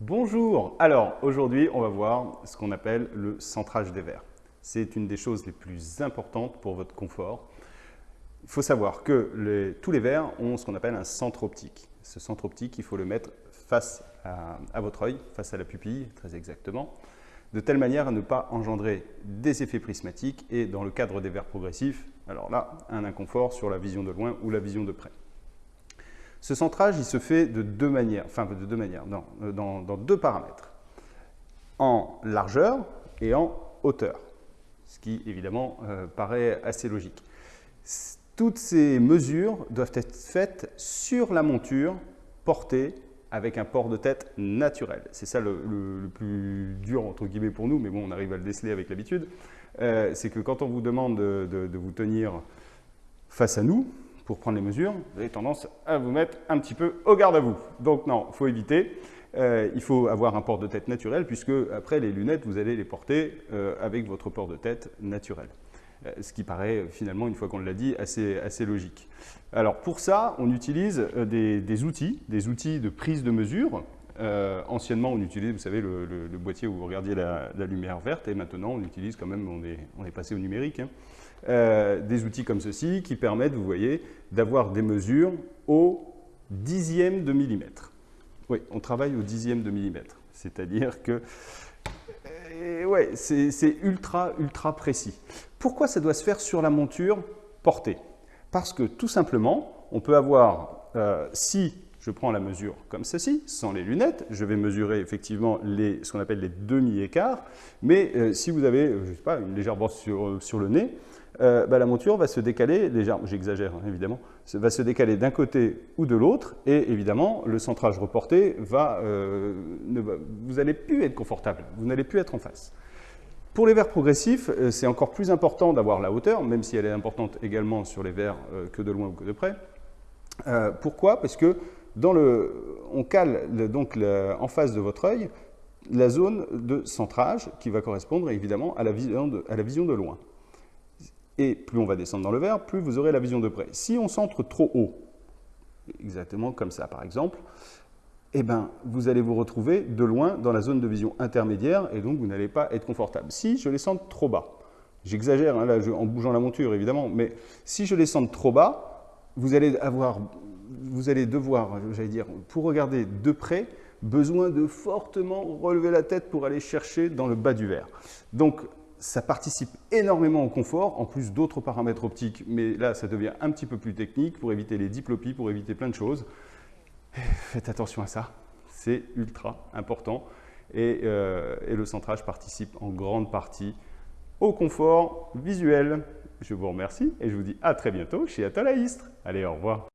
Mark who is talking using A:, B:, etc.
A: Bonjour Alors aujourd'hui on va voir ce qu'on appelle le centrage des verres. C'est une des choses les plus importantes pour votre confort. Il faut savoir que tous les verres ont ce qu'on appelle un centre optique. Ce centre optique, il faut le mettre face à, à votre œil, face à la pupille, très exactement, de telle manière à ne pas engendrer des effets prismatiques et dans le cadre des verres progressifs, alors là, un inconfort sur la vision de loin ou la vision de près. Ce centrage, il se fait de deux manières, enfin de deux manières, euh, dans, deux paramètres, en largeur et en hauteur, ce qui évidemment euh, paraît assez logique. Toutes ces mesures doivent être faites sur la monture portée avec un port de tête naturel. C'est ça le, plus dur entre guillemets pour nous, mais bon, on arrive à le déceler avec l'habitude. Euh, c'est que quand on vous demande de vous tenir face à nous, pour prendre les mesures, vous avez tendance à vous mettre un petit peu au garde à vous. Donc non, il faut éviter. Euh, il faut avoir un port de tête naturel puisque après les lunettes, vous allez les porter euh, avec votre port de tête naturel. Euh, ce qui paraît finalement, une fois qu'on l'a dit, assez, assez logique. Alors pour ça, on utilise des, outils, des outils de prise de mesure. Anciennement, on utilisait, vous savez, le, boîtier où vous regardiez la, lumière verte et maintenant on utilise quand même, on est, passé au numérique. Hein. Euh, des outils comme ceci qui permettent, vous voyez, d'avoir des mesures au dixième de millimètre. Oui, on travaille au dixième de millimètre, c'est-à-dire que euh, ouais, c'est ultra, ultra précis. Pourquoi ça doit se faire sur la monture portée? Parce que tout simplement, on peut avoir, euh, si je prends la mesure comme ceci, sans les lunettes, je vais mesurer effectivement les, ce qu'on appelle les demi-écarts, mais si vous avez, je sais pas, une légère brosse sur, sur le nez, euh, bah, la monture va se décaler, légèrement, j'exagère hein, évidemment, va se décaler d'un côté ou de l'autre, et évidemment, le centrage reporté va, euh, vous n'allez plus être confortable, vous n'allez plus être en face. Pour les verres progressifs, euh, c'est encore plus important d'avoir la hauteur, même si elle est importante également sur les verres que de loin ou que de près. pourquoi? Parce que on cale donc en face de votre œil la zone de centrage qui va correspondre évidemment à la vision de loin. Et plus on va descendre dans le verre, plus vous aurez la vision de près. Si on centre trop haut, exactement comme ça par exemple, eh ben, vous allez vous retrouver de loin dans la zone de vision intermédiaire et donc vous n'allez pas être confortable. Si je les centre trop bas, j'exagère hein, en bougeant la monture évidemment, mais si je les centre trop bas, vous allez, avoir, vous allez devoir, j'allais dire, pour regarder de près, besoin de fortement relever la tête pour aller chercher dans le bas du verre. Donc ça participe énormément au confort, en plus d'autres paramètres optiques, mais là, ça devient un petit peu plus technique pour éviter les diplopies, pour éviter plein de choses. Faites attention à ça, c'est ultra important. Et, euh, et, le centrage participe en grande partie au confort visuel. Je vous remercie et je vous dis à très bientôt chez Atalaïstre. Allez, au revoir.